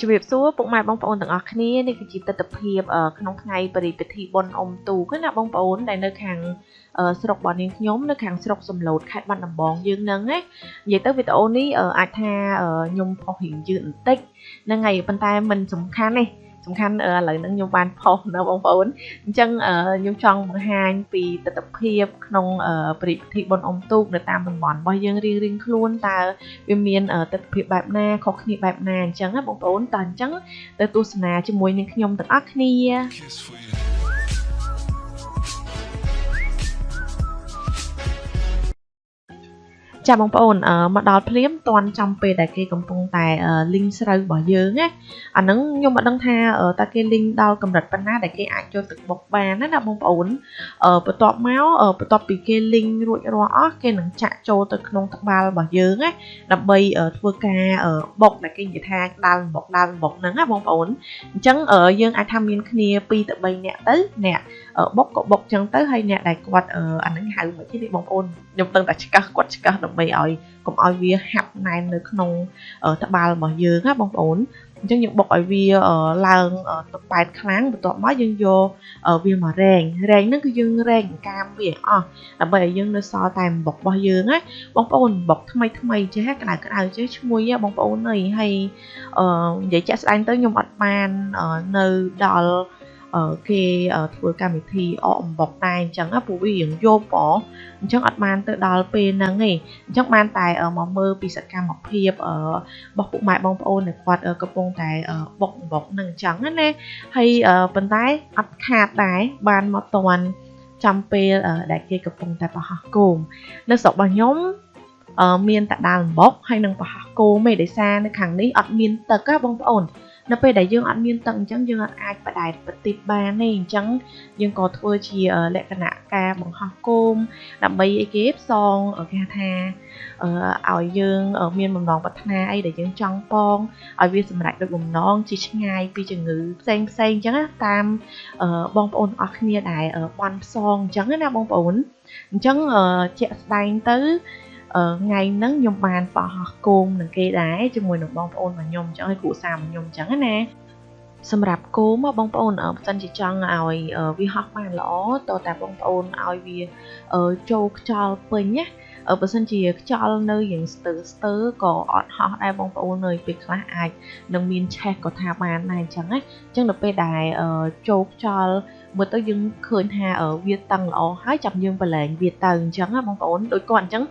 ជម្រាបសួរពុកម៉ែបងប្អូនទាំងអស់គ្នានេះគឺជាទស្សនវិជ្ជាក្នុងថ្ងៃបរិពិធីបុណ្យអុំទូកណាបងប្អូនដែលនៅខាងស្រុករបស់នាងខ្ញុំនៅខាងស្រុកសំឡូតខេត្តបាត់ដំបងយើងហ្នឹងណានិយាយទៅវីដេអូនេះអាចថាខ្ញុំផុសរៀងយឺតបន្តិចហ្នឹងហើយប៉ុន្តែมันសំខាន់ទេ សំខាន់ឥឡូវហ្នឹងខ្ញុំបានផុសនៅបងប្អូនអញ្ចឹងខ្ញុំចង់បង្ហាញពីទស្សនវិជ្ជាក្នុងព្រឹត្តិពិធីបុណ្យអុំទូកនៅតាមតំបន់របស់យើងរៀងរៀងខ្លួនតើវាមានទស្សនវិជ្ជាបែបណាខុសគ្នាបែបណាអញ្ចឹងណាបងប្អូនតើអញ្ចឹងទៅទស្សនាជាមួយនឹងខ្ញុំទាំងអស់គ្នា ចាបងប្អូនមកដល់ភ្លាមតន់ចំពេលដែលគេកំពុងតែលីងស្រូវរបស់យើងណាអាហ្នឹងខ្ញុំមិនដឹងថាតើគេលីងដល់កម្រិតប៉ុណ្ណាដែលគេអាចចូលទឹកបុកបានណាណាបងប្អូនបន្ទាប់មកបន្ទាប់ពីគេលីងរួចរាល់អស់គេនឹងចាក់ចូលទៅក្នុងត្បាល់របស់យើងណាដើម្បីធ្វើការបុកដែលគេនិយាយថាដាល់បុកដាល់បុកហ្នឹងណាបងប្អូនអញ្ចឹងយើងអាចថាមានគ្នា2ទៅ3នាក់ទៅអ្នកបុកក៏បុកចឹងទៅហើយអ្នកដែលគាត់អាហ្នឹងហៅមកទេបងប្អូនខ្ញុំតឹងតែឆ្កឹះគាត់ឆ្កឹះដើម្បីឲ្យកុំឲ្យវាហាប់ណែននៅក្នុងត្បាល់របស់យើងណាបងប្អូនអញ្ចឹងយើងបុកឲ្យវាឡើងទៅប៉ែតខ្លាំងបន្ទាប់មកយើងយកវាមករែងរែងហ្នឹងគឺយើងរែងកាមវាអស់ដើម្បីឲ្យយើងនៅសល់តែបុករបស់យើងណាបងប្អូនបុកថ្មីថ្មីចេះក្តៅក្តៅចេះឈ្ងុយបងប្អូនអើយហើយនិយាយចាក់ស្ដែងទៅខ្ញុំអត់បាននៅដល់ គេធ្វើកម្មវិធីអកអំបុកតែអញ្ចឹងព្រោះវារៀងយប់បងអញ្ចឹងអត់បានទៅដល់ពេលហ្នឹងទេអញ្ចឹងបានតែមកមើលពីសកម្មភាពរបស់ពុកម៉ែបងប្អូនដែលគាត់កំពុងតែបុកអំបុកហ្នឹងអញ្ចឹងណាហើយប៉ុន្តែអត់ខាតដែរបានមកតន់ចំពេលដែលគេកំពុងតែប្រហោះគោមនៅស្រុករបស់ខ្ញុំមានតែដាល់អំបុកហើយនឹងប្រហោះគោមឯដោយសារនៅខាងនេះអត់មានទឹកណាបងប្អូន នៅពេលដែលយើងអត់មានទឹកអញ្ចឹងយើងអាចបដែតប្រទីបបានទេអញ្ចឹងយើងក៏ធ្វើជាលក្ខណៈការបង្ហោះគោមដើម្បីអីគេផ្សងគេថាឲ្យយើងមានបំណងប្រាថ្នាអីដែលយើងចង់ប៉ងឲ្យវាសម្រេចដូចបំណងជាឆ្ងាយពីជំងឺផ្សេងផ្សេងអញ្ចឹងណាតាមបងប្អូនអស់គ្នាដែលបន់ផ្សងអញ្ចឹងណាបងប្អូនអញ្ចឹងជាក់ស្ដែងទៅ ថ្ងៃហ្នឹងខ្ញុំបានបោះគោមនឹងគេដែរជាមួយនឹងបងប្អូនរបស់ខ្ញុំអញ្ចឹងឲ្យគ្រួសាររបស់ខ្ញុំអញ្ចឹងណាសម្រាប់គោមបងប្អូនបើសិនជាចង់ឲ្យវាហោះបានល្អតើតាបងប្អូនឲ្យវាចូលខ្យល់ពេញណា បើសិនជាខ្យល់នៅយ៉ាងស្ទើស្ទើក៏អត់ហោះដែរបងប្អូននៅពេលខ្លះអាចនឹងមានឆេះក៏ថាបានដែរអញ្ចឹងណាអញ្ចឹងដល់ពេលដែលចូលខ្យល់មើលទៅយើងឃើញថាវាតឹងល្អហើយចាប់យើងប្រឡែងវាទៅអញ្ចឹងណាបងប្អូនដូចគាត់អញ្ចឹង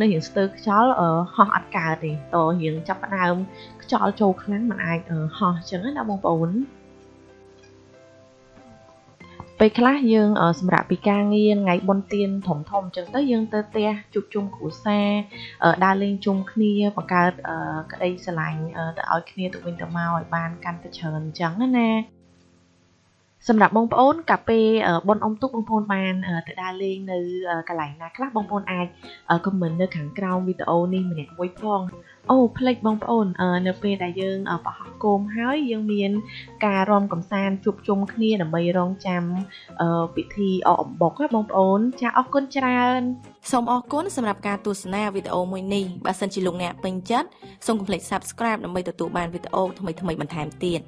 នៅរៀងស្ទើខ្យល់ហោះអត់កើតទេតរៀងចាប់ផ្ដើមខ្យល់ចូលខ្លាំងมันអាចហោះអញ្ចឹងណាបងប្អូន ពេលខ្លះយើងសម្រាប់ពីការងារថ្ងៃបុណ្យទានធំធំអញ្ចឹងទៅយើងទៅផ្ទះជួបជុំគ្រួសារដើរលេងជុំគ្នាបង្កើតក្តីស្រឡាញ់ទៅឲ្យគ្នាទៅវិញទៅមកឲ្យបានកាន់តែច្រើនអញ្ចឹងណា សម្រាប់បងប្អូនកាពេលប៉ុនអុំទូកបងប្អូនបានទៅដើរលេងនៅកន្លែងណាខ្លះបងប្អូនអាចខមមិននៅខាងក្រោមវីដេអូនេះម្នាក់មួយផងអូផ្លេចបងប្អូននៅពេលដែលយើងបោះគោមហើយយើងមានការរំកំសាន្តជួបជុំគ្នាដើម្បីរងចាំពិធីអកអំបុកណាបងប្អូនចាអរគុណច្រើនសូមអរគុណសម្រាប់ការទស្សនាវីដេអូមួយនេះបើសិនជាលោកអ្នកពេញចិត្តសូមកុំភ្លេច Subscribe ដើម្បីទទួលបានវីដេអូថ្មីៗបន្ថែមទៀត